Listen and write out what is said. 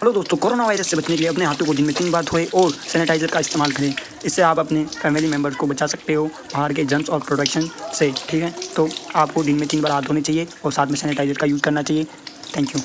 Hello दोस्तों, corona virus से बचने के लिए अपने हाथों को दिन में तीन बार धोए और सैनिटाइजर का इस्तेमाल करें। इससे आप अपने फैमिली मेंबर्स को बचा सकते हो, बाहर के जंस और प्रोडक्शन से, ठीक है? तो आपको दिन में तीन बार हाथ धोने चाहिए और साथ में सैनिटाइजर का यूज़ करना चाहिए। Thank you.